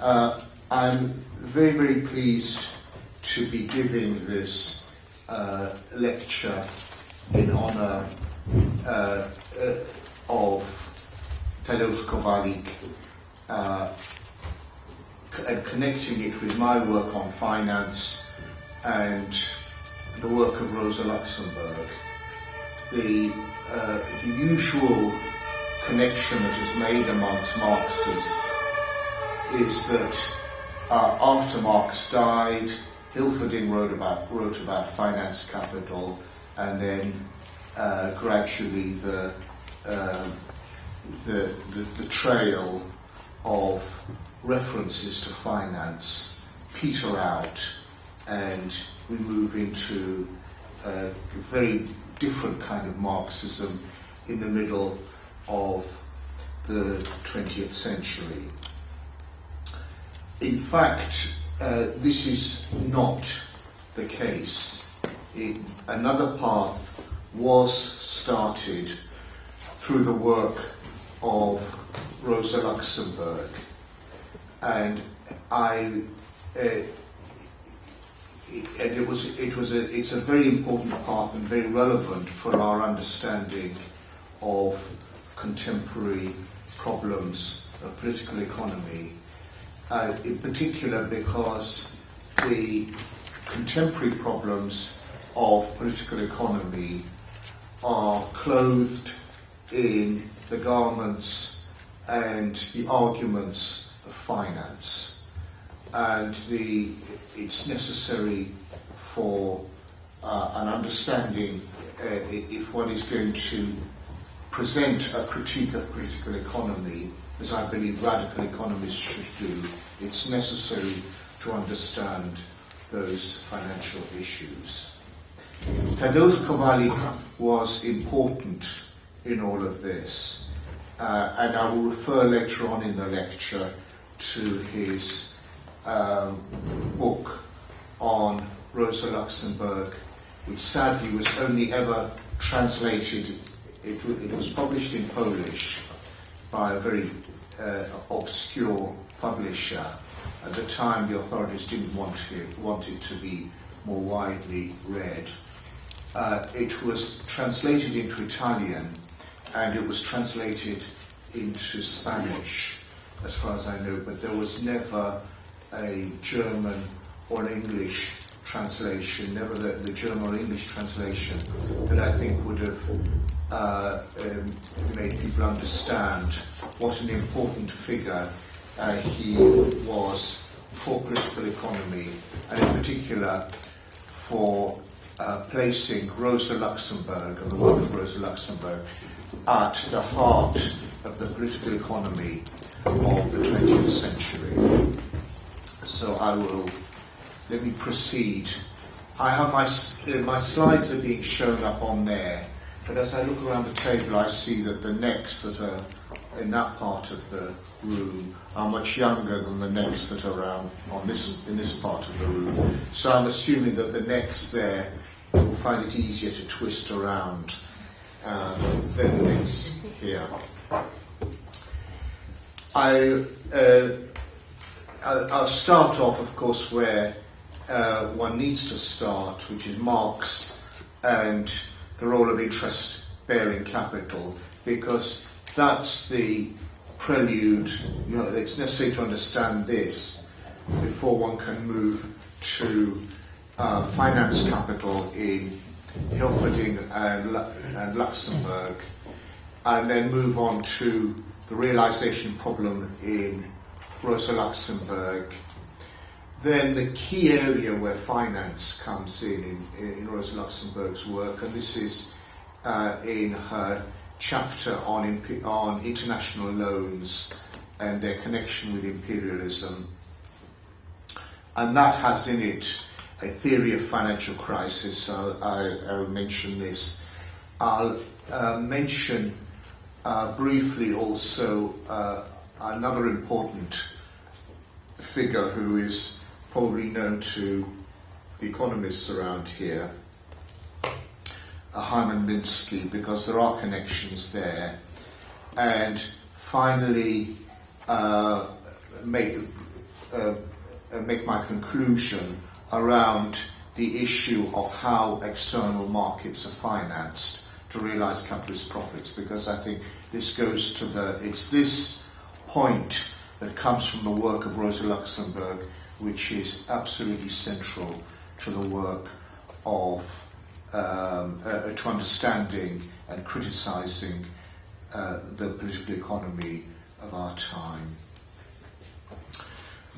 Uh, I'm very, very pleased to be giving this uh, lecture in honour uh, uh, of Tadeusz Kowalik uh, and connecting it with my work on finance and the work of Rosa Luxemburg. The, uh, the usual connection that is made amongst Marxists is that uh, after Marx died, Hilferding wrote about, wrote about finance capital and then uh, gradually the, uh, the, the, the trail of references to finance peter out and we move into a very different kind of Marxism in the middle of the 20th century. In fact, uh, this is not the case. It, another path was started through the work of Rosa Luxemburg and I uh, and it was it was a it's a very important path and very relevant for our understanding of contemporary problems of political economy uh, in particular because the contemporary problems of political economy are clothed in the garments and the arguments of finance. And the, it's necessary for uh, an understanding uh, if one is going to present a critique of political economy as I believe radical economists should do, it's necessary to understand those financial issues. Tadeusz Kowalik was important in all of this, uh, and I will refer later on in the lecture to his um, book on Rosa Luxemburg, which sadly was only ever translated, it, it was published in Polish, by a very uh, obscure publisher. At the time, the authorities didn't want it, want it to be more widely read. Uh, it was translated into Italian and it was translated into Spanish, as far as I know, but there was never a German or an English translation, never the, the German or English translation that I think would have uh, um, made people understand what an important figure uh, he was for political economy, and in particular for uh, placing Rosa Luxemburg and the work of Rosa Luxemburg at the heart of the political economy of the 20th century. So I will, let me proceed. I have my, my slides are being shown up on there. But as I look around the table, I see that the necks that are in that part of the room are much younger than the necks that are around on this, in this part of the room. So I'm assuming that the necks there will find it easier to twist around um, than the necks here. I, uh, I'll start off, of course, where uh, one needs to start, which is Marx and the role of interest-bearing capital because that's the prelude, you know, it's necessary to understand this before one can move to uh, finance capital in Hilferding and, and Luxemburg, and then move on to the realization problem in Rosa Luxemburg, then the key area where finance comes in in, in Rosa Luxemburg's work, and this is uh, in her chapter on, on international loans and their connection with imperialism. And that has in it a theory of financial crisis. So I, I'll mention this. I'll uh, mention uh, briefly also uh, another important figure who is probably known to economists around here, Hyman Minsky, because there are connections there. And finally, uh, make, uh, make my conclusion around the issue of how external markets are financed to realize capitalist profits because I think this goes to the, it's this point that comes from the work of Rosa Luxemburg which is absolutely central to the work of, um, uh, to understanding and criticizing uh, the political economy of our time.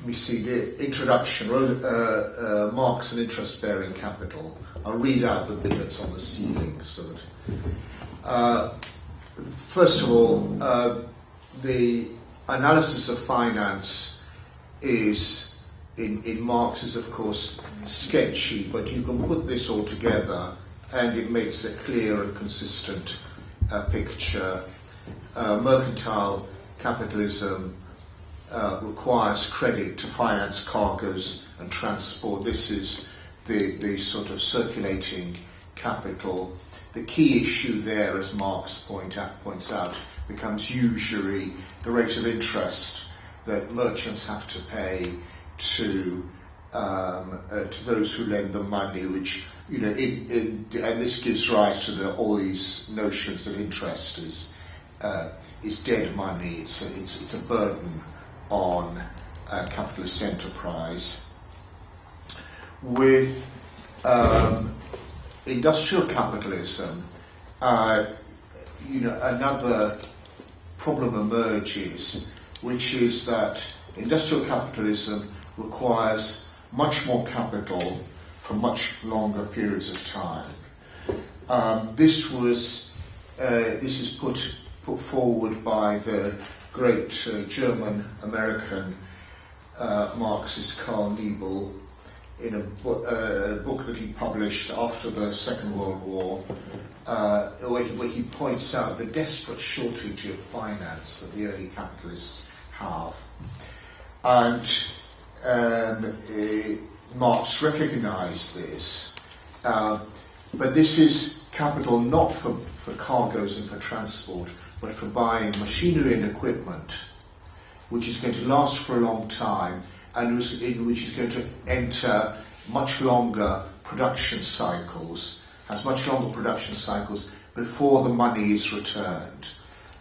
We see the introduction, uh, uh, Marx and interest-bearing capital. I'll read out the bit that's on the ceiling so that uh, first of all, uh, the analysis of finance is, in, in Marx, is of course sketchy, but you can put this all together and it makes a clear and consistent uh, picture. Uh, mercantile capitalism uh, requires credit to finance cargoes and transport. This is the, the sort of circulating capital the key issue there, as Marx point out, points out, becomes usury, the rate of interest that merchants have to pay to um, uh, to those who lend them money, which you know, in, in, and this gives rise to the, all these notions that interest is uh, is dead money. It's a, it's it's a burden on capitalist enterprise. With um, industrial capitalism, uh, you know, another problem emerges, which is that industrial capitalism requires much more capital for much longer periods of time. Um, this was uh, this is put put forward by the great uh, German American uh, Marxist Karl Niebyl in a, bo- uh, book that he published after the Second World War, uh, where, he, where, he, points out the desperate shortage of finance that the early capitalists have. And um, uh, Marx recognized this, but this is capital not for, for cargoes and for transport, but for buying machinery and equipment, which is going to last for a long time and which is going to enter much longer production cycles, has much longer production cycles before the money is returned.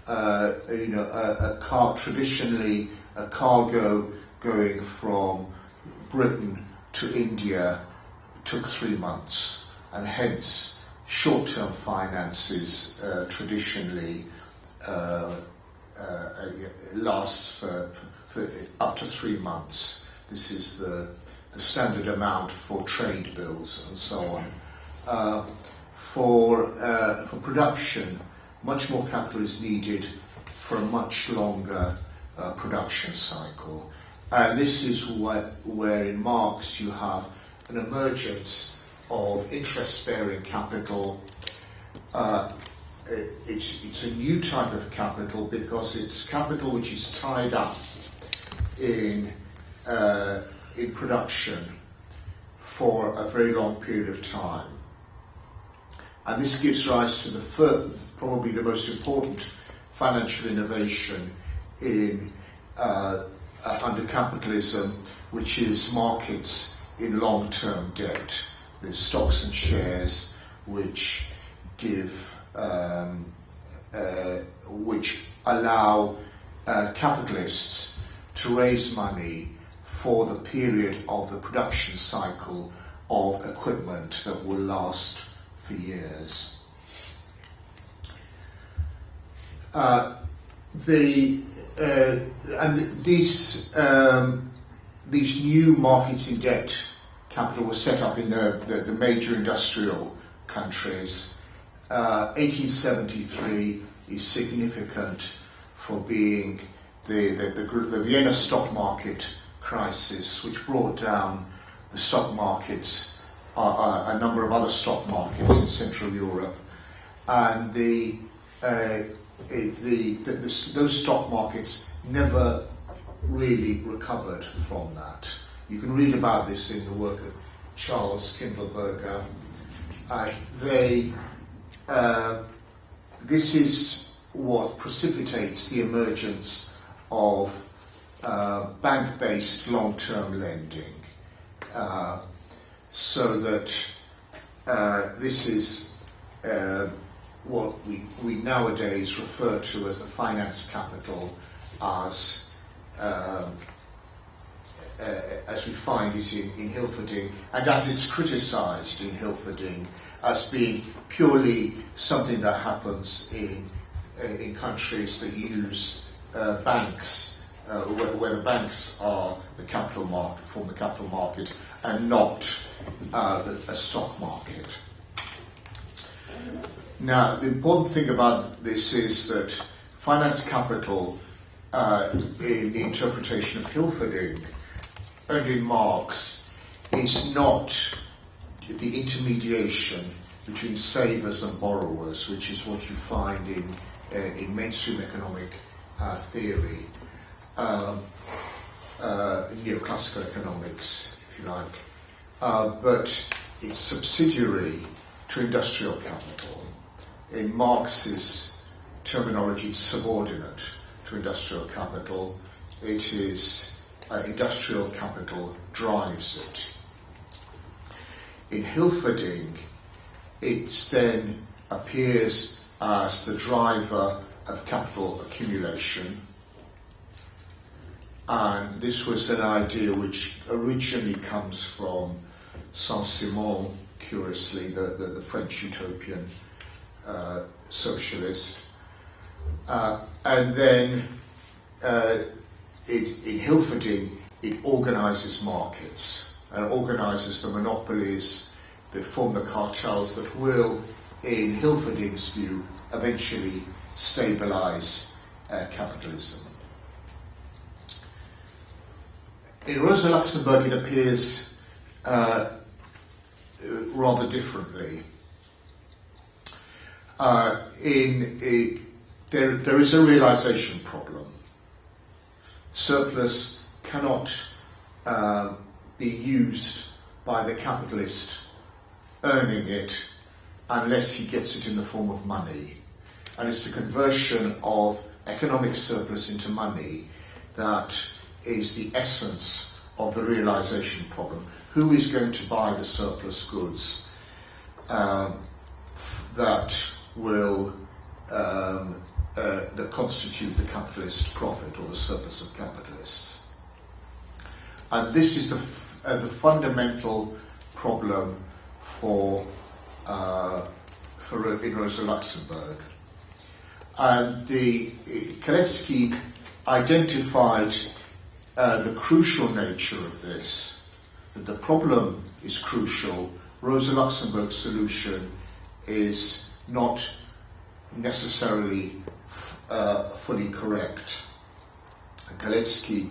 Uh, you know, a, a car traditionally a cargo going from Britain to India took three months, and hence short-term finances uh, traditionally uh, uh, lasts for, for, up to three months. This is the, the standard amount for trade bills and so on. Uh, for, uh, for production, much more capital is needed for a much longer uh, production cycle. And this is where in Marx you have an emergence of interest-bearing capital. Uh, it, it's, it's a new type of capital because it's capital which is tied up in uh, in production for a very long period of time. And this gives rise to the first, probably the most important financial innovation in uh, uh, under capitalism, which is markets in long-term debt. There's stocks and shares which give, um, uh, which allow uh, capitalists to raise money for the period of the production cycle of equipment that will last for years. Uh, the uh, and these um, these new markets in debt capital were set up in the, the, the major industrial countries. Uh, 1873 is significant for being the, the, the, the Vienna stock market crisis, which brought down the stock markets, uh, uh, a number of other stock markets in Central Europe, and the, uh, the, the, the, those stock markets never really recovered from that. You can read about this in the work of Charles Kindleberger. Uh, they, uh, this is what precipitates the emergence of uh, bank-based long-term lending, uh, so that uh, this is uh, what we, we nowadays refer to as the finance capital as um, uh, as we find it in, in Hilferding and as it's criticised in Hilferding as being purely something that happens in, uh, in countries that use uh, banks, uh, where, where the banks are the capital market, form the capital market, and not uh, the, a stock market. Now, the important thing about this is that finance capital, uh, in the interpretation of Hilferding and in Marx, is not the intermediation between savers and borrowers, which is what you find in, uh, in mainstream economic uh, theory, um, uh, neoclassical economics, if you like, uh, but it's subsidiary to industrial capital. In Marx's terminology, subordinate to industrial capital. It is uh, industrial capital drives it in Hilferding, it then appears as the driver of capital accumulation. And this was an idea which originally comes from Saint-Simon, curiously, the, the, the French utopian uh, socialist. Uh, and then uh, it, in Hilferding, it organizes markets and organises the monopolies that form the cartels that will, in Hilferding's view, eventually stabilise uh, capitalism. In Rosa Luxemburg, it appears rather differently. Uh, in a, there, there is a realization problem. Surplus cannot uh, be used by the capitalist earning it unless he gets it in the form of money. And it's the conversion of economic surplus into money that is the essence of the realization problem. Who is going to buy the surplus goods um, that will um, uh, that constitute the capitalist profit or the surplus of capitalists? And this is the uh, the fundamental problem for, uh, for in Rosa Luxemburg. And the Kalecki identified uh, the crucial nature of this, that the problem is crucial, Rosa Luxemburg's solution is not necessarily uh, fully correct. Kalecki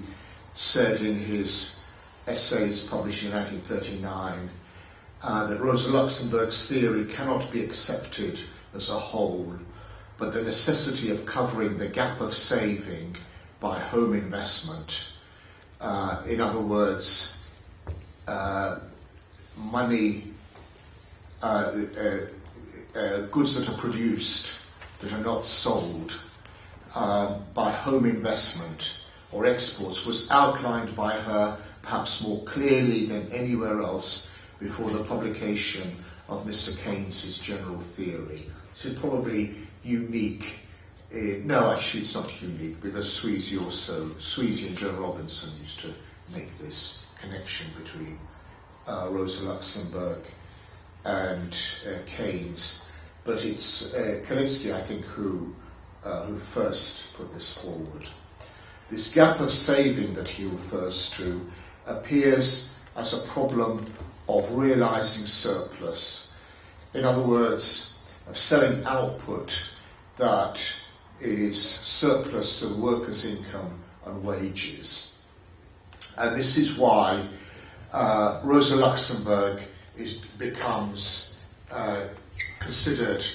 said in his essays published in 1939 uh, that Rosa Luxemburg's theory cannot be accepted as a whole, but the necessity of covering the gap of saving by home investment. Uh, in other words, uh, money, uh, uh, uh, goods that are produced that are not sold by home investment or exports was outlined by her perhaps more clearly than anywhere else before the publication of Mr. Keynes's general theory. So probably unique. Uh, no, actually it's not unique because Sweezy also, Sweezy and Joan Robinson used to make this connection between uh, Rosa Luxemburg and uh, Keynes. But it's uh, Kalecki, I think, who, uh, who first put this forward. This gap of saving that he refers to appears as a problem of realizing surplus. In other words, of selling output that is surplus to the worker's income and wages. And this is why uh, Rosa Luxemburg is, becomes uh, considered,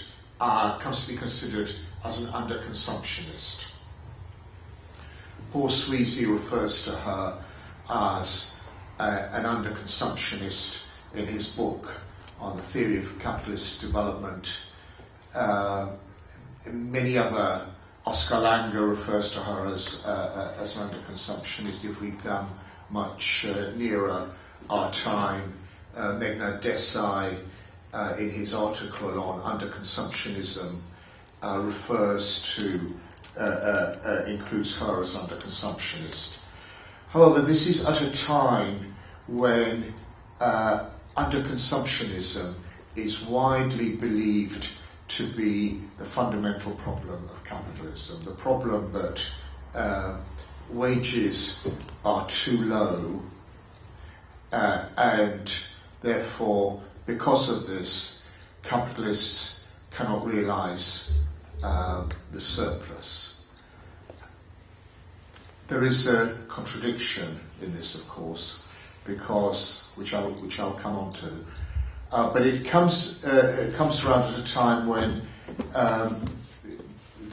uh, comes to be considered as an underconsumptionist. Paul Sweezy refers to her as uh, an underconsumptionist in his book on the theory of capitalist development. Uh, many other Oscar Lange refers to her as, uh, as an underconsumptionist. If we come much uh, nearer our time, uh, Meghnad Desai, uh, in his article on underconsumptionism, uh, refers to, uh, uh, uh, includes her as underconsumptionist. However, this is at a time when underconsumptionism is widely believed to be the fundamental problem of capitalism, the problem that uh, wages are too low uh, and therefore because of this capitalists cannot realize uh, the surplus. There is a contradiction in this of course because which I'll, which I'll come on to uh, but it comes uh, it comes around at a time when um,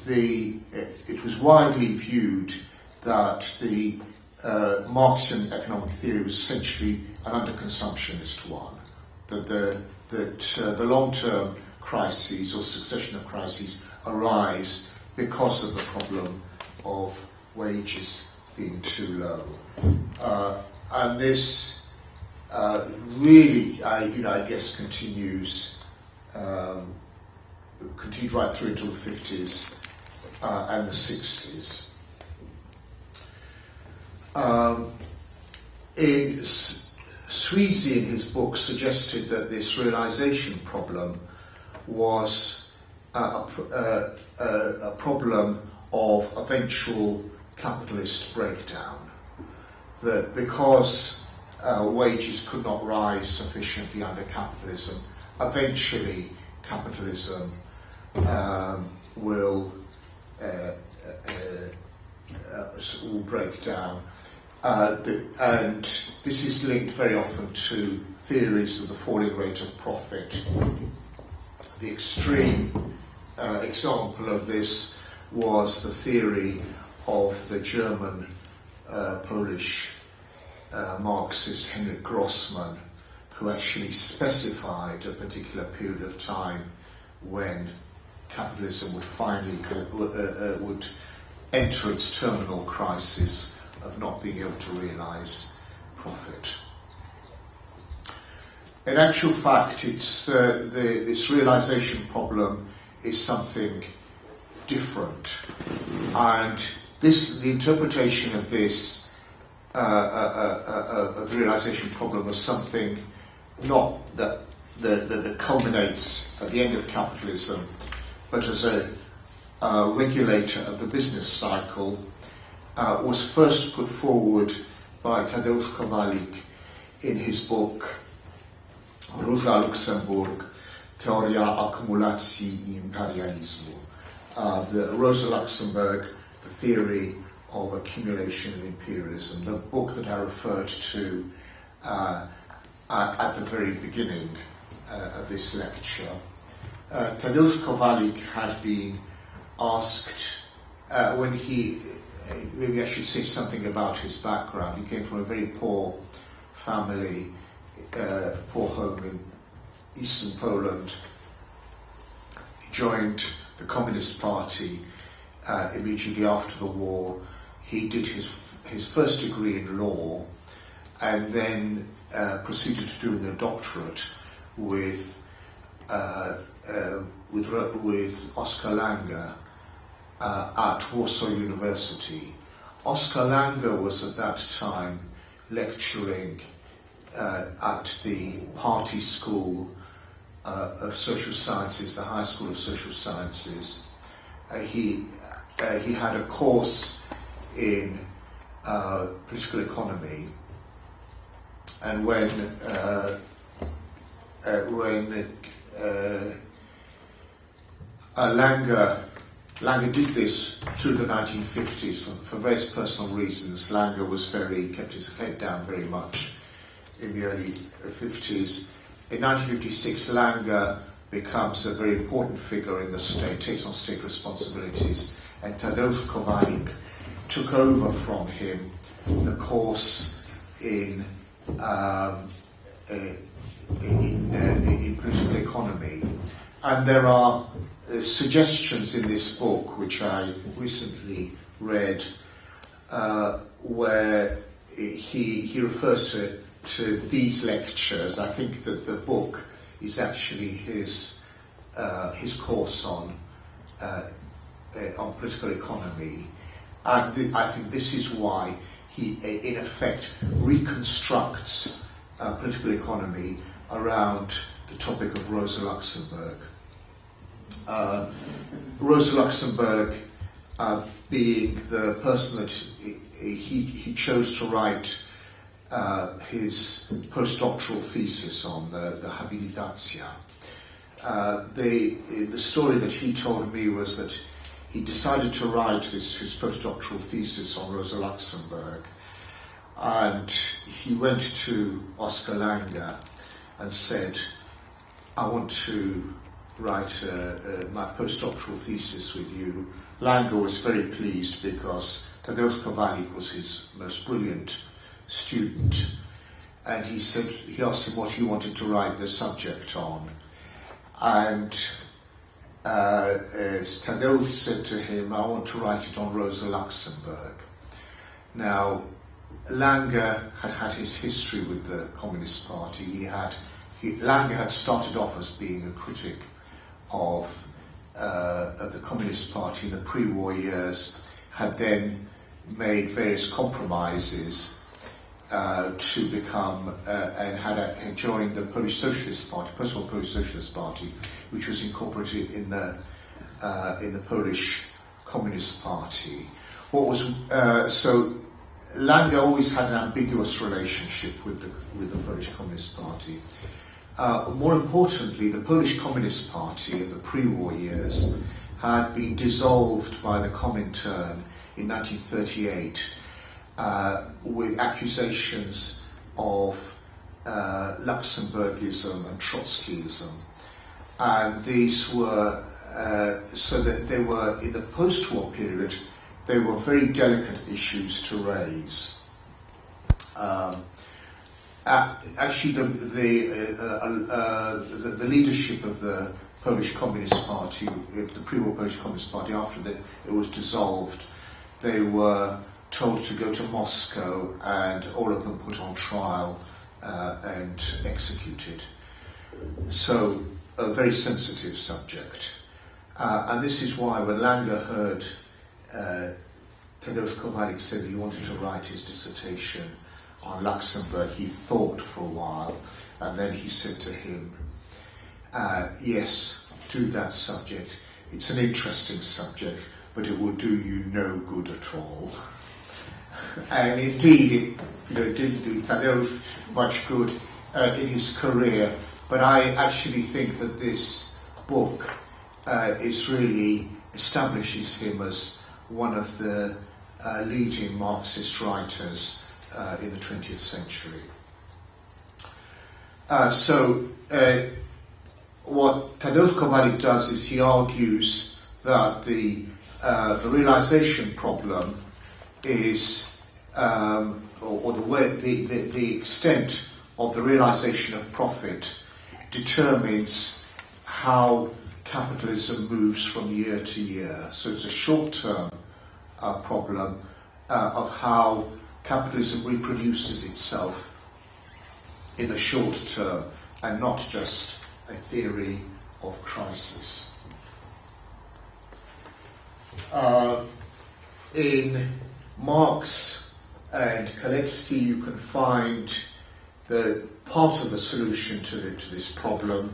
the it was widely viewed that the uh, Marxian economic theory was essentially an underconsumptionist one, that the that uh, the long-term crises or succession of crises arise because of the problem of wages being too low, uh, and this uh, really, I, you know, I guess continues, um, continued right through until the 50s uh, and the 60s. Um, in, Sweezy, in his book, suggested that this realization problem was uh, a, a, a, a problem of eventual capitalist breakdown. That because uh, wages could not rise sufficiently under capitalism. Eventually, capitalism um, will, uh, uh, uh will break down. Uh, the, and this is linked very often to theories of the falling rate of profit. The extreme uh, example of this was the theory of the German Polish uh, Marxist Henryk Grossman, who actually specified a particular period of time when capitalism would finally uh, uh, would enter its terminal crisis of not being able to realize profit. In actual fact, it's uh, the, this realization problem is something different, and this the interpretation of this uh, uh, uh, uh, the realization problem as something not that, that, that culminates at the end of capitalism, but as a regulator of the business cycle, uh, was first put forward by Tadeusz Kowalik in his book Rosa Luxemburg, Teoria Akumulacji i Imperializmu. Uh, the Rosa Luxemburg, the theory of accumulation and imperialism, the book that I referred to uh, at the very beginning uh, of this lecture. Uh, Tadeusz Kowalik had been asked uh, when he, maybe I should say something about his background. He came from a very poor family, uh, poor home in eastern Poland. He joined the Communist Party uh, immediately after the war he did his, his first degree in law and then uh, proceeded to doing a doctorate with, uh, uh, with, with Oscar Lange uh, at Warsaw University. Oscar Lange was at that time lecturing uh, at the Party School uh, of Social Sciences, the High School of Social Sciences. he, he had a course in uh, political economy, and when uh, uh, when uh, Lange Lange did this through the 1950s for, for various personal reasons. Lange was very kept his head down very much in the early 50s. In 1956, Lange becomes a very important figure in the state, takes on state responsibilities, and Tadeusz Kowalik took over from him the course in um, in, uh, in political economy, and there are uh, suggestions in this book, which I recently read, uh, where he, he refers to, to these lectures. I think that the book is actually his, uh, his course on, uh, uh, on political economy. And th- I think this is why he, in effect, reconstructs political economy around the topic of Rosa Luxemburg. Uh, Rosa Luxemburg uh, being the person that he, he chose to write uh, his postdoctoral thesis on, the, the Habilitatia. Uh, the, the story that he told me was that he decided to write this, his postdoctoral thesis on Rosa Luxemburg and he went to Oscar Lange and said, I want to write uh, uh, my postdoctoral thesis with you. Lange was very pleased because Tadeusz Kowalik was his most brilliant student. And he said, he asked him what he wanted to write the subject on. And uh, Tadeusz said to him, I want to write it on Rosa Luxemburg. Now, Lange had had his history with the Communist Party. He had he, Lange had started off as being a critic of, uh, of the Communist Party in the pre-war years, had then made various compromises uh, to become uh, and had, a, had joined the Polish Socialist Party, post-war Polish Socialist Party, which was incorporated in the uh, in the Polish Communist Party. What was uh, so Lange always had an ambiguous relationship with the, with the Polish Communist Party. Uh, more importantly, the Polish Communist Party in the pre-war years had been dissolved by the Comintern in 1938 uh, with accusations of uh, Luxemburgism and Trotskyism. And these were, uh, so that they were in the post-war period, they were very delicate issues to raise. Um, actually, the, the, uh, uh, uh, the, the, leadership of the Polish Communist Party, the pre-war Polish Communist Party, after it was dissolved, they were told to go to Moscow and all of them put on trial uh, and executed. So, a very sensitive subject. Uh, and this is why when Lange heard uh, Tadeusz Kowalik said he wanted to write his dissertation on Luxemburg. He thought for a while, and then he said to him, uh, yes, do that subject. It's an interesting subject, but it will do you no good at all. and indeed, it you know, didn't do Tadeusz much good uh, in his career, but I actually think that this book uh, is really establishes him as one of the uh, leading Marxist writers uh, in the 20th century. Uh, so, uh, what Tadeusz does is he argues that the, uh, the realization problem is, um, or, or, the, way, the, the, the extent of the realization of profit determines how capitalism moves from year to year. So it's a short term uh, problem uh, of how capitalism reproduces itself in the short term and not just a theory of crisis. Uh, in Marx and Kalecki, you can find the part of the solution to, the, to this problem.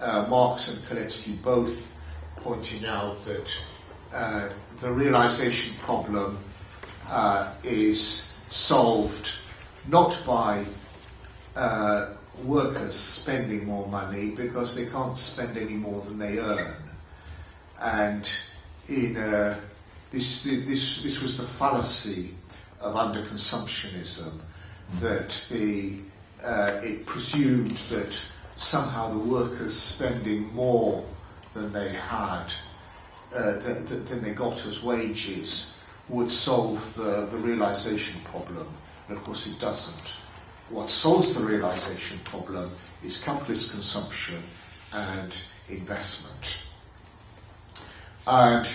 Uh, Marx and Kalecki both pointing out that uh, the realization problem uh, is solved not by uh, workers spending more money because they can't spend any more than they earn. And in uh, this, this, this was the fallacy of underconsumptionism that the, uh, it presumed that somehow the workers spending more than they had uh, than, than they got as wages would solve the, the realization problem. And of course it doesn't. What solves the realization problem is capitalist consumption and investment. And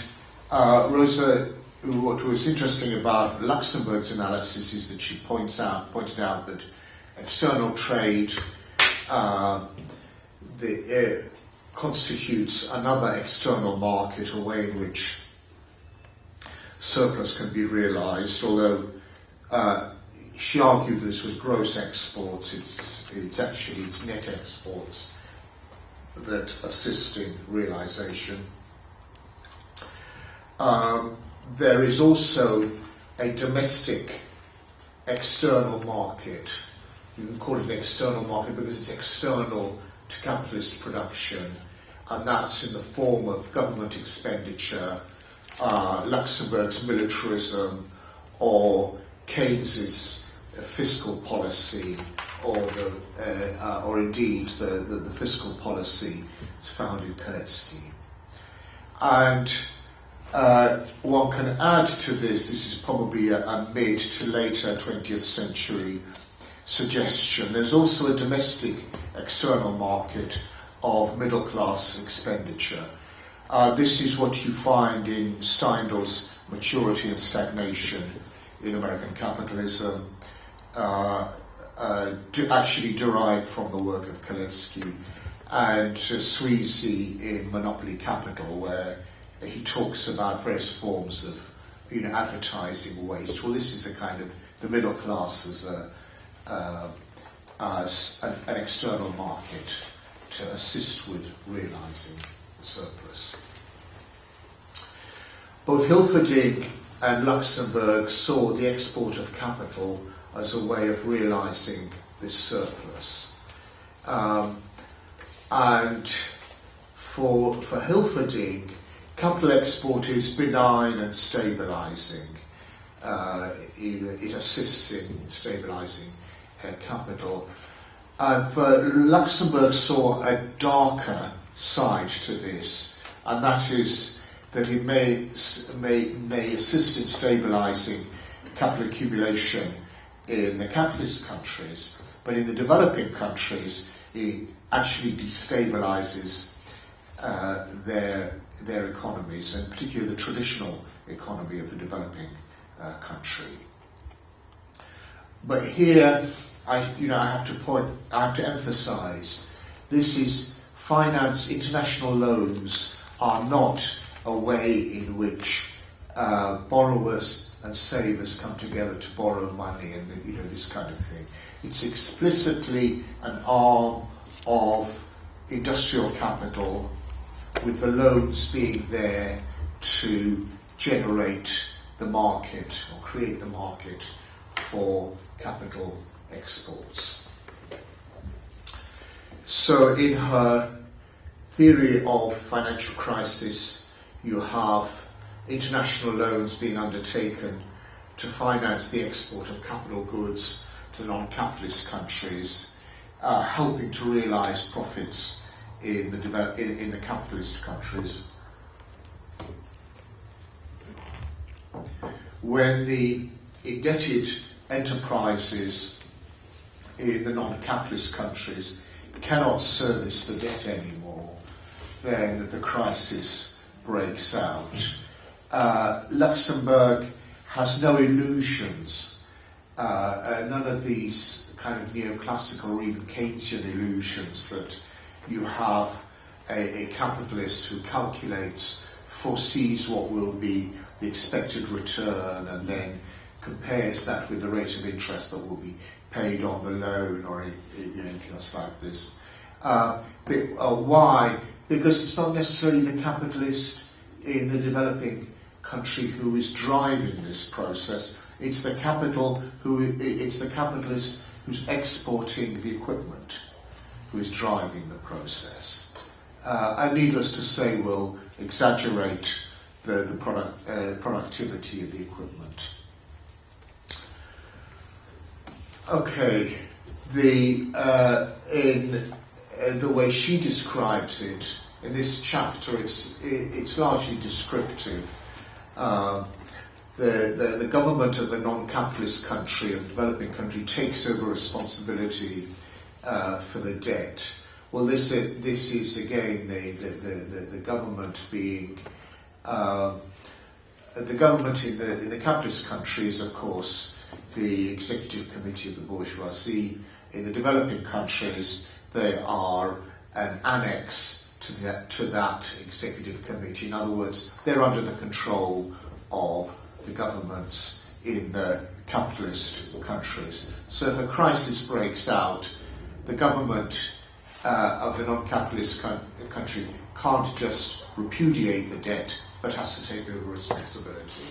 uh, Rosa, what was interesting about Luxemburg's analysis is that she points out, pointed out that external trade uh, the, uh, constitutes another external market, a way in which surplus can be realised, although uh, she argued this was gross exports, it's, it's actually it's net exports that assist in realisation. Um, there is also a domestic external market. You can call it an external market because it's external to capitalist production, and that's in the form of government expenditure, uh, Luxemburg's militarism, or Keynes's fiscal policy, or, the, uh, uh, or indeed the, the, the, fiscal policy found in Kalecki. And uh, one can add to this, this is probably a, a mid to later 20th century suggestion. There's also a domestic external market of middle class expenditure. Uh, this is what you find in Steindl's Maturity and Stagnation in American Capitalism, uh, uh, actually derived from the work of Kalecki, and uh, Sweezy in Monopoly Capital, where he talks about various forms of you know, advertising waste. Well, this is a kind of the middle class as a uh, as an, an, external market to assist with realizing surplus. Both Hilferding and Luxemburg saw the export of capital as a way of realizing this surplus. Um, and for, for Hilferding, capital export is benign and stabilizing. Uh, it, assists in stabilizing uh, capital. Uh, for Luxemburg saw a darker side to this, and that is that it may, may, may assist in stabilizing capital accumulation in the capitalist countries, but in the developing countries, it actually destabilizes uh, their, their economies, and particularly the traditional economy of the developing uh, country. But here, I, you know, I have to point, I have to emphasize, this is finance, international loans are not a way in which uh, borrowers and savers come together to borrow money and you know this kind of thing. It's explicitly an arm of industrial capital with the loans being there to generate the market or create the market for capital exports. So in her theory of financial crisis, you have international loans being undertaken to finance the export of capital goods to non-capitalist countries, uh, helping to realize profits in the, in, in the capitalist countries. When the indebted enterprises in the non-capitalist countries cannot service the debt anymore, then the crisis breaks out. Uh, Luxemburg has no illusions, uh, uh, none of these kind of neoclassical or even Keynesian illusions that you have a, a capitalist who calculates, foresees what will be the expected return, and then compares that with the rate of interest that will be paid on the loan or anything else like this. Uh, but, uh, why? Because it's not necessarily the capitalist in the developing country who is driving this process. It's the capital who it's the capitalist who's exporting the equipment who is driving the process. Uh, and needless to say, will exaggerate the, the product, uh, productivity of the equipment. Okay, the uh, in uh, the way she describes it in this chapter, it's it, it's largely descriptive. Uh, the, the, the government of the non-capitalist country, of developing country, takes over responsibility uh, for the debt. Well, this is, this is again the, the, the, government being Um, the government in the, in the capitalist countries, of course, the executive committee of the bourgeoisie. In the developing countries, they are an annex to that, to that executive committee. In other words, they're under the control of the governments in the capitalist countries. So if a crisis breaks out, the government uh, of the non-capitalist country can't just repudiate the debt, but has to take over responsibility.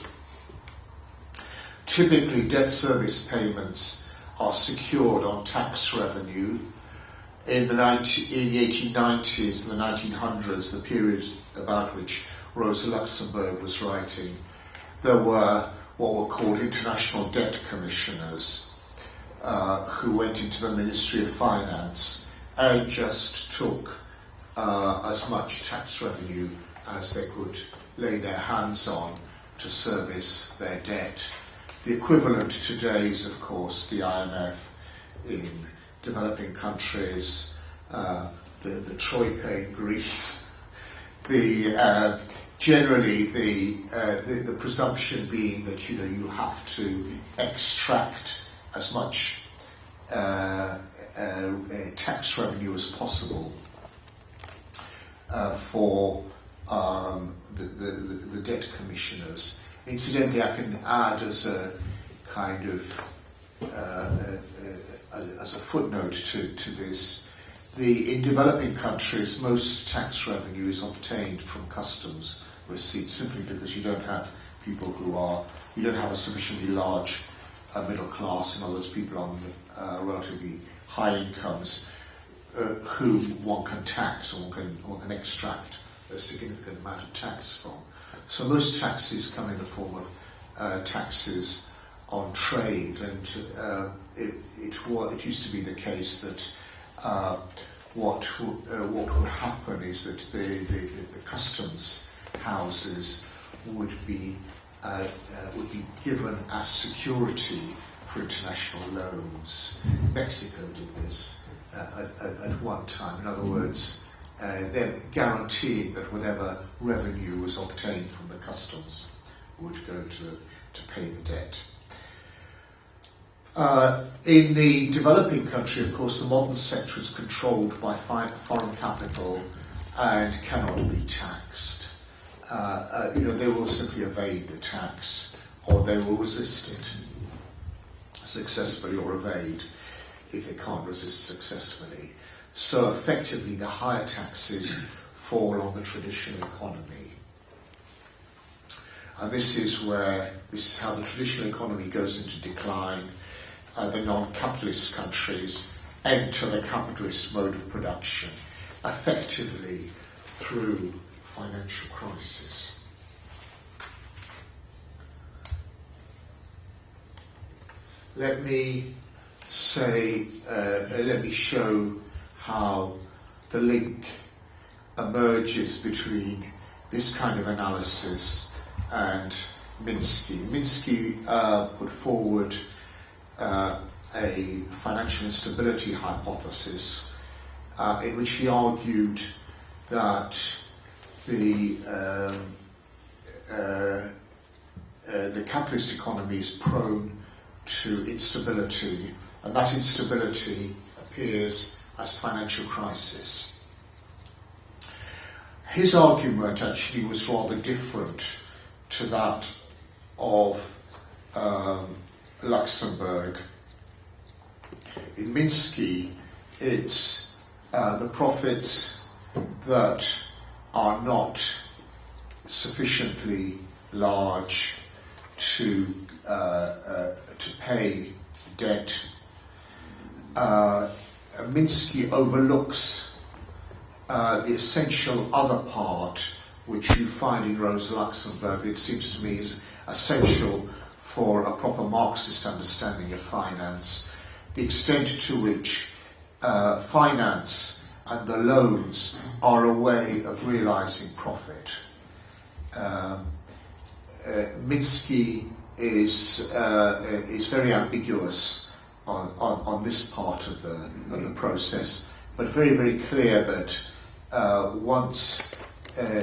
Typically, debt service payments are secured on tax revenue. In the, 19, in the 1890s and the 1900s, the period about which Rosa Luxemburg was writing, there were what were called international debt commissioners uh, who went into the Ministry of Finance and just took uh, as much tax revenue as they could lay their hands on to service their debt. The equivalent today is, of course, the IMF in developing countries, uh, the, the Troika in Greece, the uh, generally the, uh, the, the presumption being that you know you have to extract as much uh, uh, tax revenue as possible uh, for um, the, the, the debt commissioners. Incidentally, I can add as a kind of uh, as a footnote to, to this, the, in developing countries, most tax revenue is obtained from customs receipts simply because you don't have people who are, you don't have a sufficiently large uh, middle class, in other words, people on uh, relatively high incomes uh, who one can tax or one can, one can extract a significant amount of tax from. So most taxes come in the form of uh, taxes on trade, and uh, it, it, it used to be the case that uh, what, uh, what would happen is that the, the, the customs houses would be, uh, uh, would be given as security for international loans. Mexico did this uh, at, at, one time. In other words, uh, then guaranteeing that whatever revenue was obtained from the customs would go to, to pay the debt. Uh, in the developing country, of course, the modern sector is controlled by foreign capital and cannot be taxed. Uh, uh, you know, they will simply evade the tax or they will resist it successfully or evade if they can't resist successfully. So effectively, the higher taxes fall on the traditional economy. And this is where, this is how the traditional economy goes into decline. Uh, the non-capitalist countries enter the capitalist mode of production, effectively through financial crisis. Let me say, uh, let me show how the link emerges between this kind of analysis and Minsky. Minsky uh, put forward uh, a financial instability hypothesis uh, in which he argued that the um, uh, uh, the capitalist economy is prone to instability, and that instability appears as financial crisis. His argument actually was rather different to that of um, Luxemburg. In Minsky, it's uh, the profits that are not sufficiently large to uh, uh, to pay debt uh, Minsky overlooks uh, the essential other part which you find in Rosa Luxemburg. It seems to me is essential for a proper Marxist understanding of finance, the extent to which uh, finance and the loans are a way of realizing profit. Um, uh, Minsky is, uh, is very ambiguous on, on, on this part of the, of the process, but very, very clear that uh, once uh,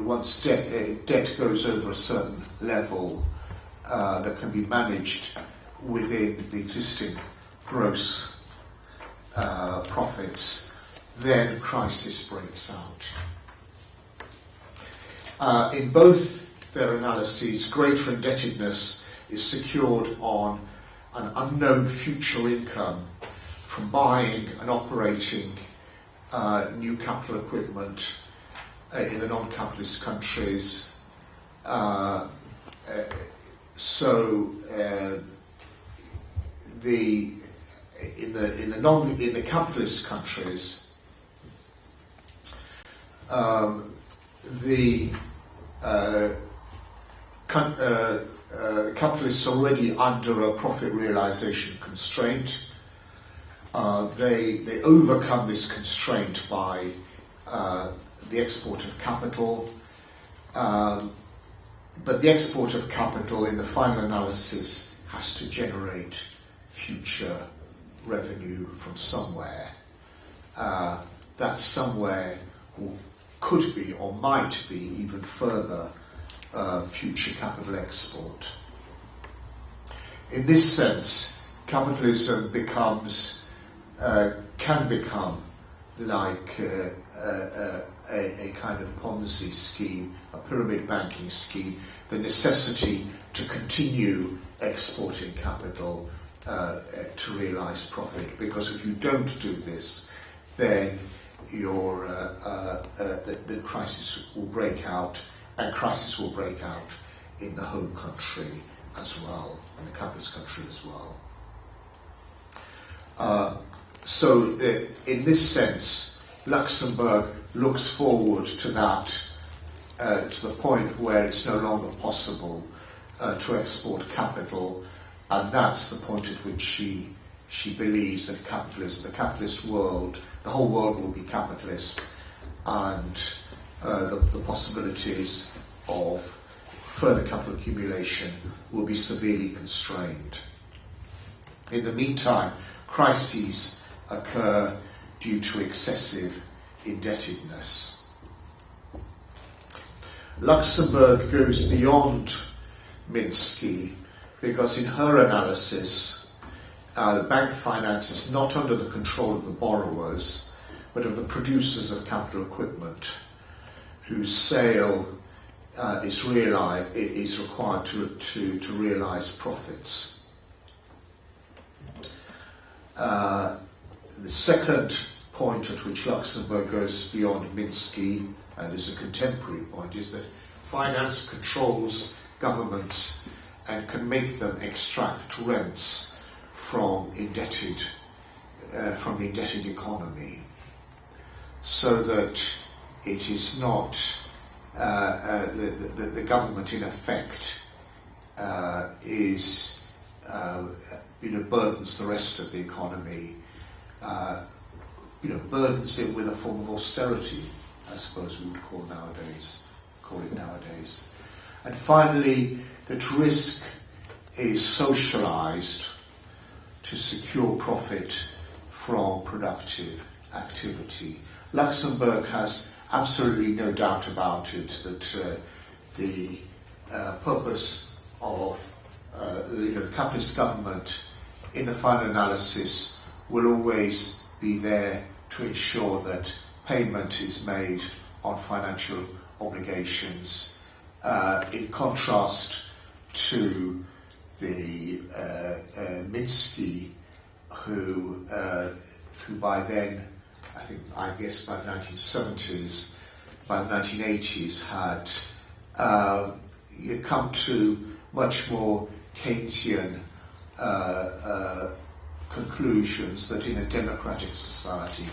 once debt, uh, debt goes over a certain level uh, that can be managed within the existing gross uh, profits, then crisis breaks out. Uh, in both their analyses, greater indebtedness is secured on an unknown future income from buying and operating uh, new capital equipment uh, in the non-capitalist countries. So uh, the in the in the non in the capitalist countries, um, the uh, uh, uh, capitalists already under a profit realization constraint. Uh, they, they overcome this constraint by uh, the export of capital. Um, but the export of capital in the final analysis has to generate future revenue from somewhere. Uh, that somewhere could be or might be even further uh, future capital export. In this sense, capitalism becomes, uh, can become like uh, uh, a, a, kind of Ponzi scheme, a pyramid banking scheme, the necessity to continue exporting capital uh, to realize profit. Because if you don't do this, then your, uh, uh, the, the crisis will break out and crisis will break out in the home country as well, in the capitalist country as well. Uh, so uh, in this sense, Luxemburg looks forward to that, uh, to the point where it's no longer possible uh, to export capital, and that's the point at which she she believes that capitalist, the capitalist world, the whole world will be capitalist, and uh, the, the possibilities of further capital accumulation will be severely constrained. In the meantime, crises occur due to excessive indebtedness. Luxemburg goes beyond Minsky because in her analysis, uh, the bank finance is not under the control of the borrowers, but of the producers of capital equipment whose sale uh, is, is required to, to, to realise profits. Uh, the second point at which Luxemburg goes beyond Minsky and is a contemporary point is that finance controls governments and can make them extract rents from indebted uh, from the indebted economy. So that it is not uh, uh, the, the, the, government in effect uh, is you know burdens the rest of the economy you know burdens it with a form of austerity I suppose we would call nowadays call it nowadays and finally that risk is socialized to secure profit from productive activity. Luxemburg has absolutely no doubt about it that uh, the uh, purpose of uh, you know, the capitalist government in the final analysis will always be there to ensure that payment is made on financial obligations. Uh, in contrast to the uh, uh, Minsky who, uh, who by then I think, I guess by the 1970s, by the 1980s, had uh, come to much more Keynesian uh, conclusions that in a democratic society,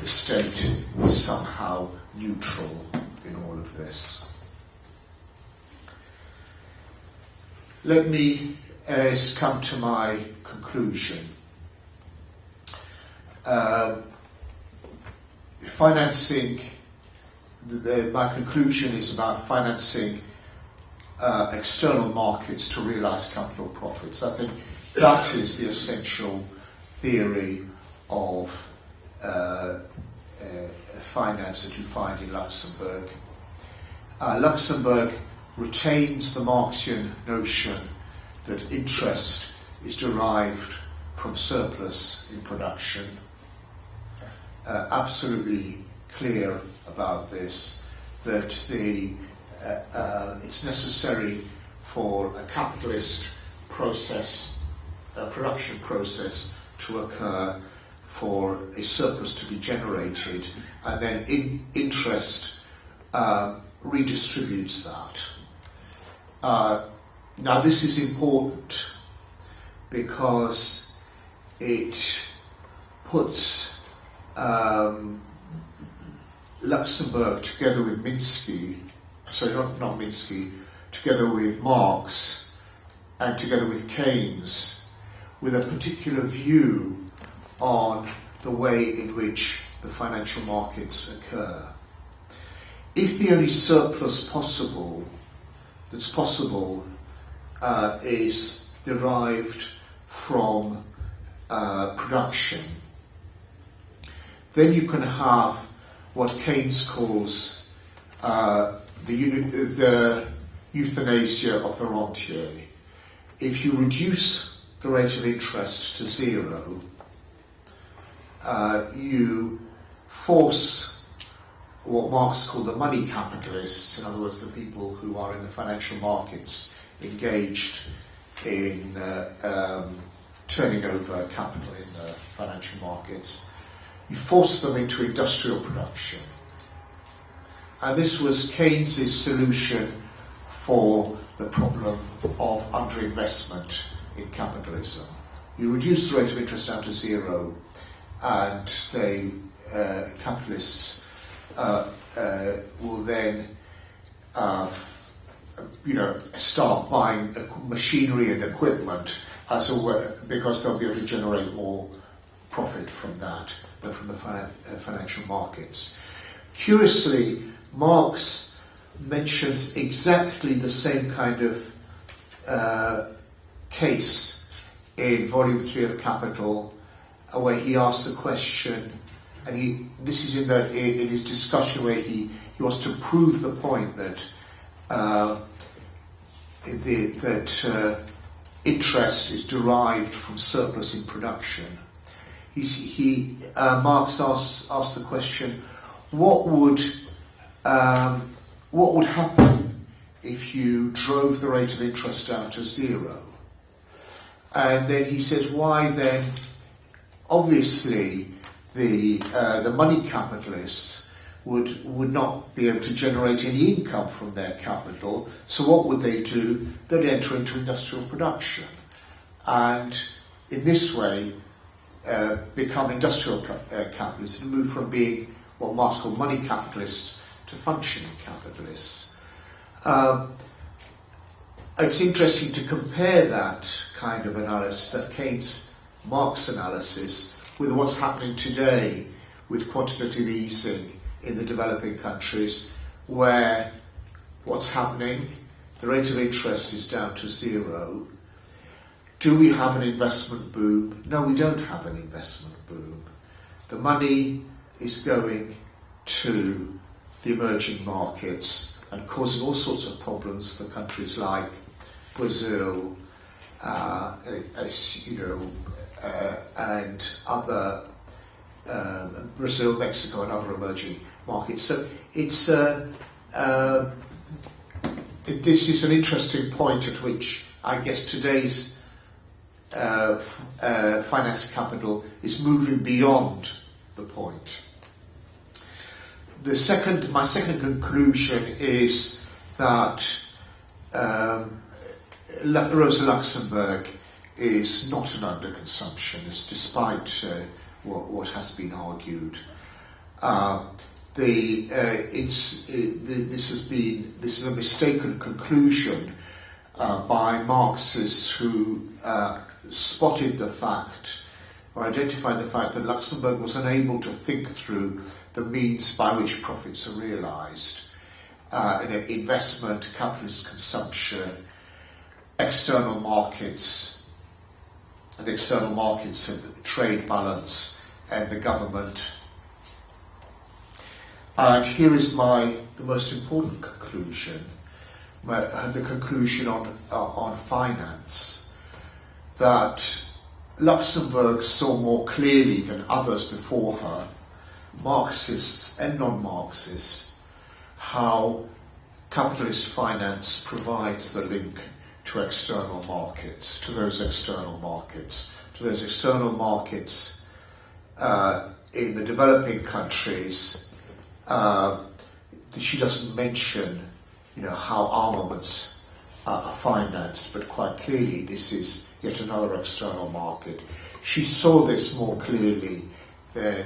the state is somehow neutral in all of this. Let me uh, come to my conclusion. Uh, financing, the, my conclusion is about financing uh, external markets to realize capital profits. I think that is the essential theory of uh, uh, finance that you find in Luxemburg uh, Luxemburg retains the Marxian notion that interest is derived from surplus in production. Uh, absolutely clear about this, that the, uh, uh, it's necessary for a capitalist process, a production process to occur for a surplus to be generated and then in interest uh, redistributes that. Uh, now this is important because it puts um, Luxemburg together with Minsky, sorry, not, not Minsky, together with Marx and together with Keynes with a particular view on the way in which the financial markets occur. If the only surplus possible that's possible uh, is derived from uh, production, then you can have what Keynes calls uh, the, the euthanasia of the rentier. If you reduce the rate of interest to zero, uh, you force what Marx called the money capitalists, in other words, the people who are in the financial markets engaged in uh, um, turning over capital in the financial markets, you force them into industrial production. And this was Keynes's solution for the problem of underinvestment in capitalism. You reduce the rate of interest down to zero, and they, uh, capitalists uh, uh, will then you know, start buying machinery and equipment as a way, because they'll be able to generate more profit from that than from the uh, financial markets. Curiously, Marx mentions exactly the same kind of uh, case in Volume 3 of Capital, uh, where he asks the question, and he this is in, the, in his discussion where he, he wants to prove the point that uh, the, that uh, interest is derived from surplus in production. He's, he, uh, Marx asks, asks the question, what would, um, what would happen if you drove the rate of interest down to zero? And then he says, why then, obviously, the, uh, the money capitalists would, would not be able to generate any income from their capital. So what would they do? They'd enter into industrial production. And in this way, uh, become industrial uh, capitalists and move from being what Marx called money capitalists to functioning capitalists. Um, it's interesting to compare that kind of analysis, that Keynes Marx analysis, with what's happening today with quantitative easing in the developing countries where what's happening, the rate of interest is down to zero. Do we have an investment boom? No, we don't have an investment boom. The money is going to the emerging markets and causing all sorts of problems for countries like Brazil, uh, you know, uh, and other um, Brazil, Mexico, and other emerging markets. So it's uh, uh, this is an interesting point at which I guess today's uh, uh, finance capital is moving beyond the point. The second, my second conclusion is that um, Rosa Luxemburg is not an underconsumptionist, despite uh, what, what, has been argued. Uh, the, uh, it's, it, the, this has been this is a mistaken conclusion uh, by Marxists who uh, spotted the fact or identified the fact that Luxemburg was unable to think through the means by which profits are realised. Uh, investment, capitalist consumption, external markets, and external markets of trade balance and the government. And here is my the most important conclusion, the conclusion on uh, on finance, that Luxemburg saw more clearly than others before her, Marxists and non-Marxists, how capitalist finance provides the link to external markets, to those external markets, to those external markets uh, in the developing countries. Uh, she doesn't mention, you know, how armaments are financed, but quite clearly this is yet another external market. She saw this more clearly than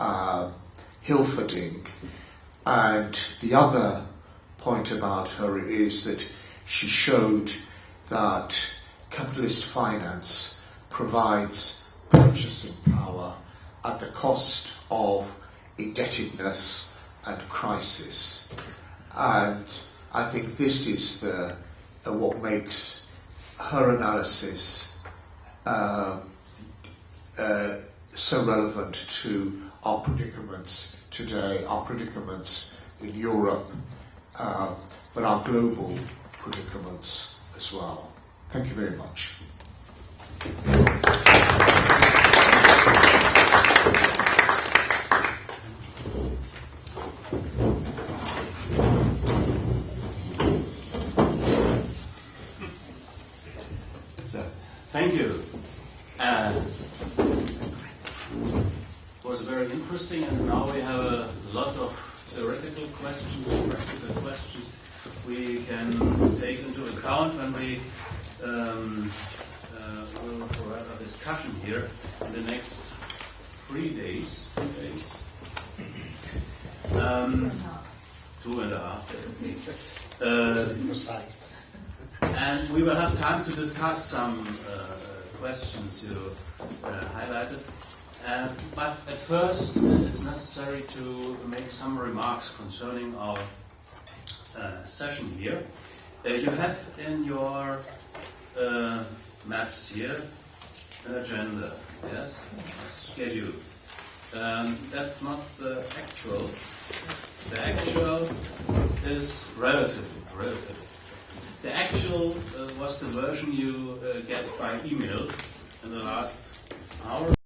uh, Hilferding, and the other point about her is that she showed that capitalist finance provides purchasing power at the cost of indebtedness and crisis. And I think this is the, what makes her analysis uh, uh, so relevant to our predicaments today, our predicaments in Europe, uh, but our global predicaments as well. Thank you very much. So, thank you. Uh, it was very interesting, and now we have a lot of theoretical questions, practical questions we can take into account when we um, uh, will have a discussion here in the next three days. Two days. Um, two and a half. Uh, and we will have time to discuss some uh, questions you uh, highlighted. Uh, but at first, it's necessary to make some remarks concerning our uh, session here. Uh, you have in your uh, maps here an agenda, yes, schedule. Um, that's not the actual. The actual is relative. Relative. The actual uh, was the version you uh, get by email in the last hour